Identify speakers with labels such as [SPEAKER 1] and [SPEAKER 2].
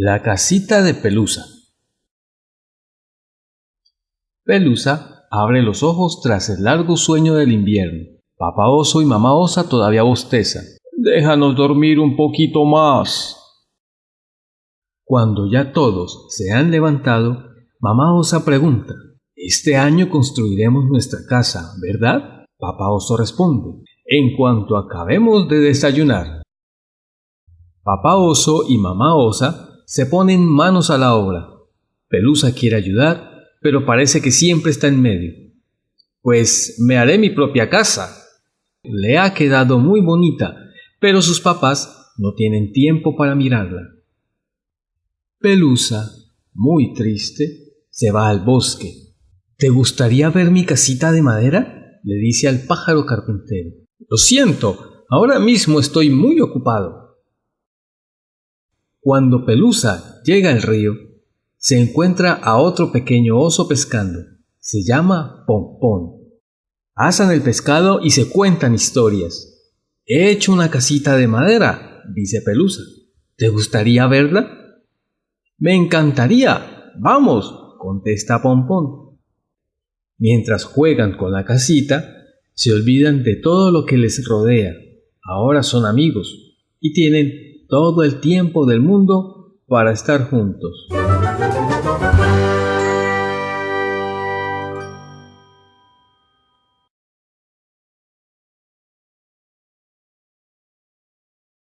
[SPEAKER 1] La casita de Pelusa. Pelusa abre los ojos tras el largo sueño del invierno. Papá oso y mamá osa todavía bostezan. Déjanos dormir un poquito más. Cuando ya todos se han levantado, mamá osa pregunta, Este año construiremos nuestra casa, ¿verdad? Papá oso responde, En cuanto acabemos de desayunar. Papá oso y mamá osa se ponen manos a la obra. Pelusa quiere ayudar, pero parece que siempre está en medio. Pues me haré mi propia casa. Le ha quedado muy bonita, pero sus papás no tienen tiempo para mirarla. Pelusa, muy triste, se va al bosque. ¿Te gustaría ver mi casita de madera? le dice al pájaro carpintero. Lo siento, ahora mismo estoy muy ocupado. Cuando Pelusa llega al río, se encuentra a otro pequeño oso pescando. Se llama Pompón. Asan el pescado y se cuentan historias. He hecho una casita de madera, dice Pelusa. ¿Te gustaría verla? Me encantaría. Vamos, contesta Pompón. Mientras juegan con la casita, se olvidan de todo lo que les rodea. Ahora son amigos y tienen todo el tiempo del mundo para estar juntos.